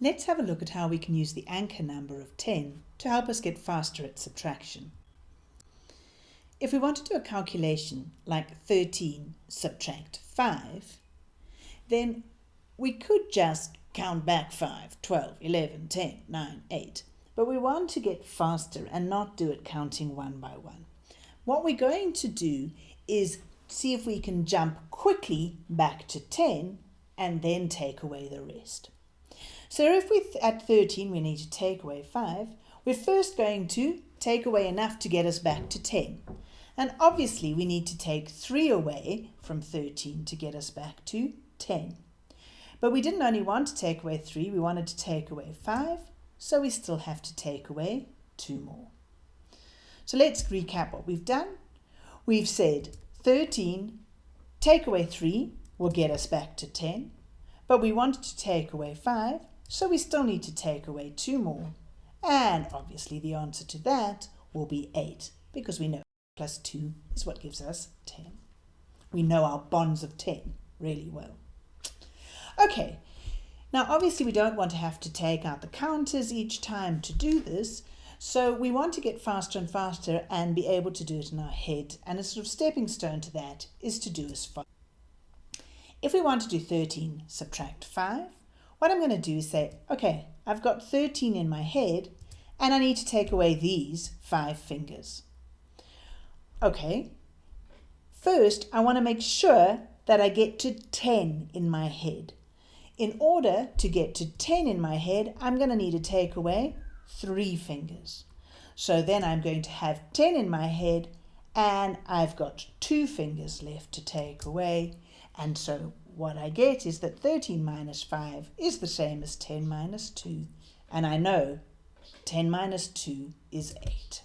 Let's have a look at how we can use the anchor number of 10 to help us get faster at subtraction. If we want to do a calculation like 13 subtract 5, then we could just count back 5, 12, 11, 10, 9, 8. But we want to get faster and not do it counting one by one. What we're going to do is see if we can jump quickly back to 10 and then take away the rest. So if we at 13 we need to take away 5, we're first going to take away enough to get us back to 10. And obviously we need to take 3 away from 13 to get us back to 10. But we didn't only want to take away 3, we wanted to take away 5, so we still have to take away 2 more. So let's recap what we've done. We've said 13, take away 3 will get us back to 10, but we wanted to take away 5, so we still need to take away 2 more. And obviously the answer to that will be 8, because we know plus 2 is what gives us 10. We know our bonds of 10 really well. Okay, now obviously we don't want to have to take out the counters each time to do this, so we want to get faster and faster and be able to do it in our head. And a sort of stepping stone to that is to do as follows. If we want to do 13 subtract 5, what I'm going to do is say, okay, I've got 13 in my head and I need to take away these five fingers. Okay, first I want to make sure that I get to 10 in my head. In order to get to 10 in my head, I'm going to need to take away three fingers. So then I'm going to have 10 in my head and I've got two fingers left to take away. And so what I get is that 13 minus 5 is the same as 10 minus 2. And I know 10 minus 2 is 8.